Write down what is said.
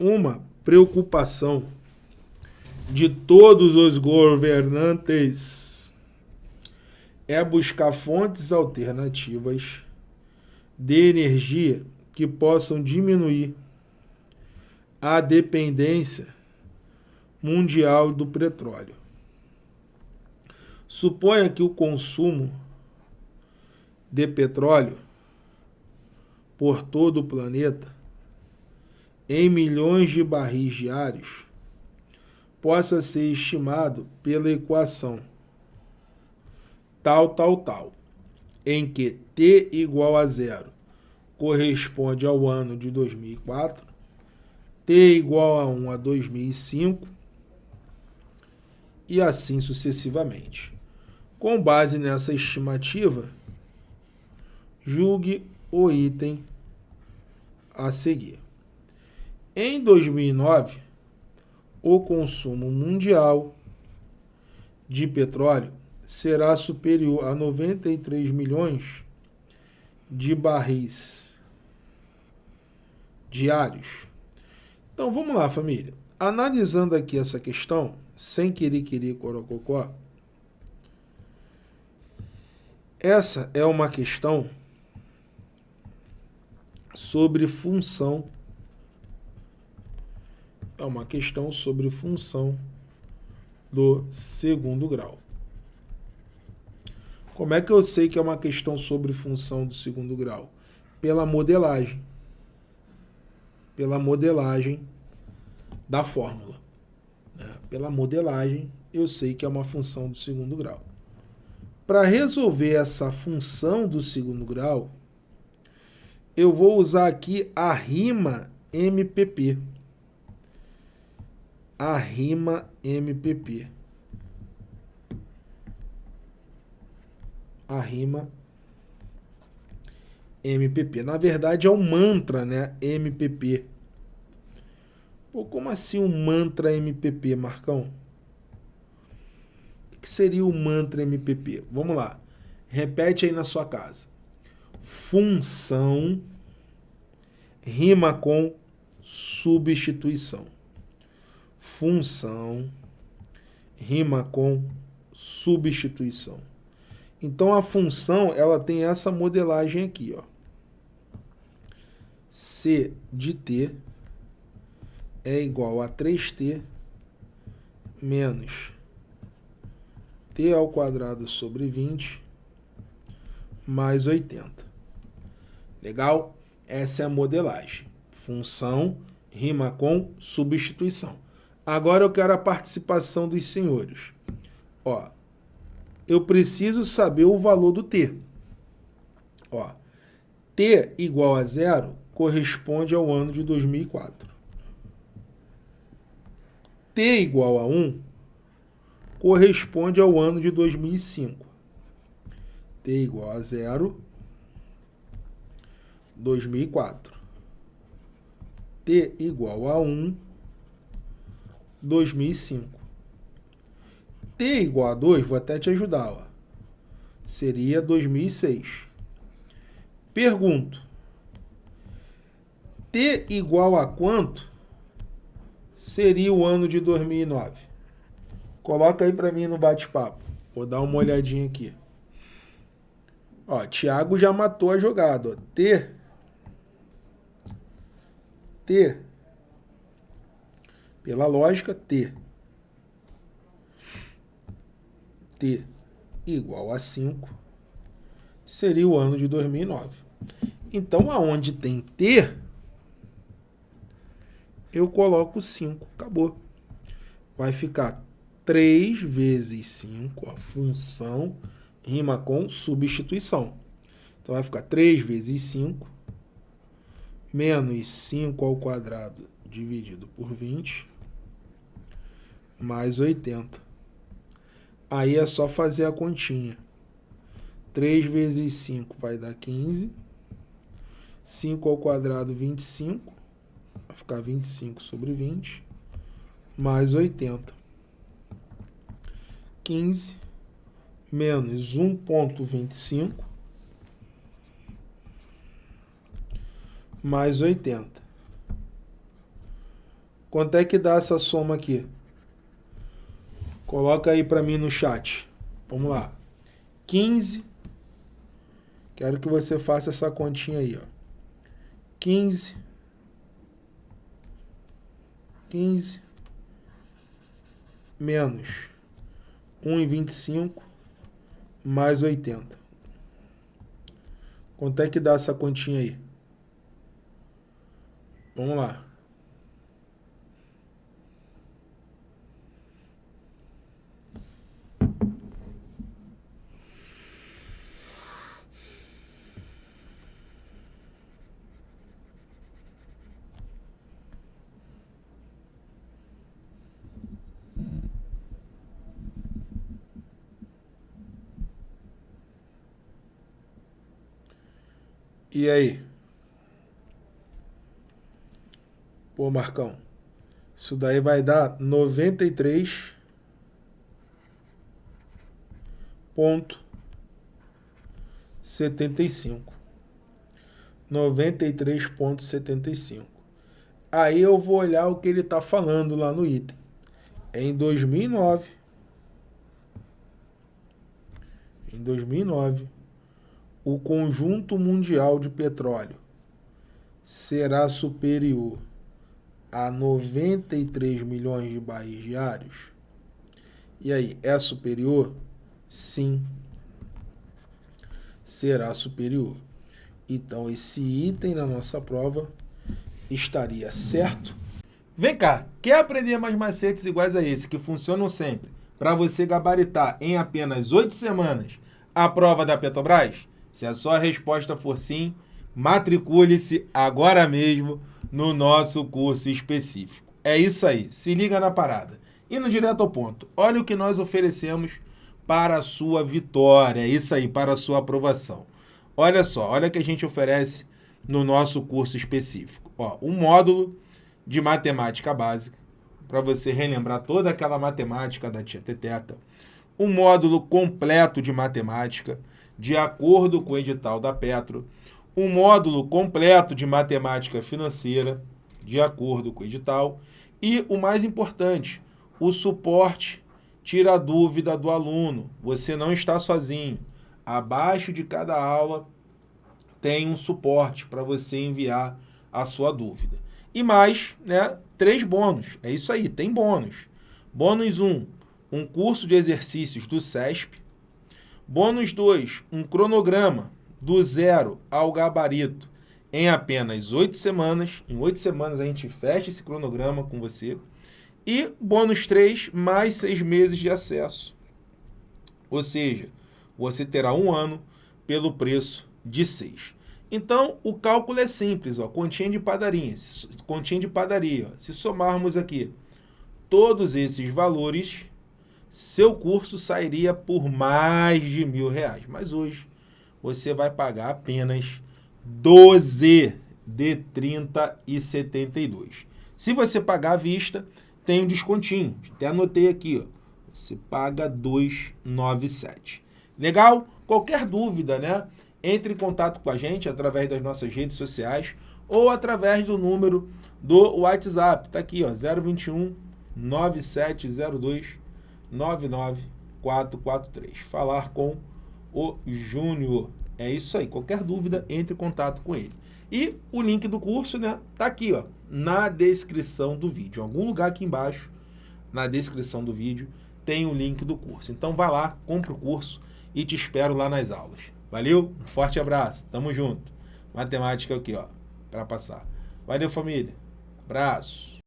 uma preocupação de todos os governantes é buscar fontes alternativas de energia que possam diminuir a dependência mundial do petróleo. Suponha que o consumo de petróleo por todo o planeta em milhões de barris diários possa ser estimado pela equação tal, tal, tal, em que t igual a zero corresponde ao ano de 2004, t igual a 1 a 2005 e assim sucessivamente. Com base nessa estimativa, julgue o item a seguir. Em 2009, o consumo mundial de petróleo será superior a 93 milhões de barris diários. Então vamos lá, família. Analisando aqui essa questão, sem querer querer corococó, essa é uma questão sobre função. É uma questão sobre função do segundo grau. Como é que eu sei que é uma questão sobre função do segundo grau? Pela modelagem. Pela modelagem da fórmula. Né? Pela modelagem, eu sei que é uma função do segundo grau. Para resolver essa função do segundo grau, eu vou usar aqui a rima MPP. A rima MPP. A rima MPP. Na verdade é um mantra, né? MPP. Pô, como assim um mantra MPP, Marcão? O que seria o mantra MPP? Vamos lá. Repete aí na sua casa. Função rima com substituição. Função rima com substituição. Então a função ela tem essa modelagem aqui, ó. C de t é igual a 3t menos t ao quadrado sobre 20 mais 80. Legal? Essa é a modelagem. Função rima com substituição. Agora eu quero a participação dos senhores. Ó, eu preciso saber o valor do t. Ó, t igual a zero corresponde ao ano de 2004 t igual a 1 corresponde ao ano de 2005. t igual a 0, 2004. t igual a 1, 2005. t igual a 2, vou até te ajudar, ó, seria 2006. Pergunto, t igual a quanto seria o ano de 2009? Coloca aí para mim no bate-papo. Vou dar uma olhadinha aqui. Ó, Thiago já matou a jogada. Ó. T. T. Pela lógica, T. T igual a 5 seria o ano de 2009. Então, aonde tem T, eu coloco 5, acabou. Vai ficar 3 vezes 5, a função rima com substituição. Então vai ficar 3 vezes 5, menos 5 ao quadrado dividido por 20, mais 80. Aí é só fazer a continha. 3 vezes 5 vai dar 15. 5 ao quadrado, 25 vai ficar 25 sobre 20, mais 80. 15 menos 1.25 mais 80. Quanto é que dá essa soma aqui? Coloca aí para mim no chat. Vamos lá. 15. Quero que você faça essa continha aí, ó. 15. 15 menos 1,25 mais 80. Quanto é que dá essa continha aí? Vamos lá. E aí? Pô, Marcão, isso daí vai dar 93 ponto 75. 93.75. Aí eu vou olhar o que ele está falando lá no item. Em 2009, em 2009, o conjunto mundial de petróleo será superior a 93 milhões de barris diários? E aí, é superior? Sim, será superior. Então, esse item na nossa prova estaria certo. Vem cá, quer aprender mais macetes iguais a esse, que funcionam sempre, para você gabaritar em apenas oito semanas a prova da Petrobras? Se a sua resposta for sim, matricule-se agora mesmo no nosso curso específico. É isso aí, se liga na parada. Indo direto ao ponto, olha o que nós oferecemos para a sua vitória, é isso aí, para a sua aprovação. Olha só, olha o que a gente oferece no nosso curso específico. Ó, um módulo de matemática básica, para você relembrar toda aquela matemática da tia Teteca. Um módulo completo de matemática, de acordo com o edital da Petro, um módulo completo de matemática financeira, de acordo com o edital, e o mais importante, o suporte tira a dúvida do aluno. Você não está sozinho. Abaixo de cada aula tem um suporte para você enviar a sua dúvida. E mais, né, três bônus. É isso aí, tem bônus. Bônus 1, um, um curso de exercícios do SESP, Bônus 2, um cronograma do zero ao gabarito em apenas oito semanas. Em oito semanas a gente fecha esse cronograma com você. E bônus 3, mais seis meses de acesso. Ou seja, você terá um ano pelo preço de seis. Então, o cálculo é simples, ó, continha de padaria. Continha de padaria. Ó. Se somarmos aqui todos esses valores, seu curso sairia por mais de mil reais. Mas hoje você vai pagar apenas 12 de 30 e 72. Se você pagar à vista, tem um descontinho. Até anotei aqui, ó. Você paga 297. Legal? Qualquer dúvida, né? Entre em contato com a gente através das nossas redes sociais ou através do número do WhatsApp. Tá aqui, ó, 021 9702 99443. Falar com o Júnior. É isso aí. Qualquer dúvida, entre em contato com ele. E o link do curso, né, tá aqui, ó, na descrição do vídeo. Em algum lugar aqui embaixo, na descrição do vídeo, tem o link do curso. Então vai lá, compra o curso e te espero lá nas aulas. Valeu? Um forte abraço. Tamo junto. Matemática aqui, ó, para passar. Valeu, família. Abraço.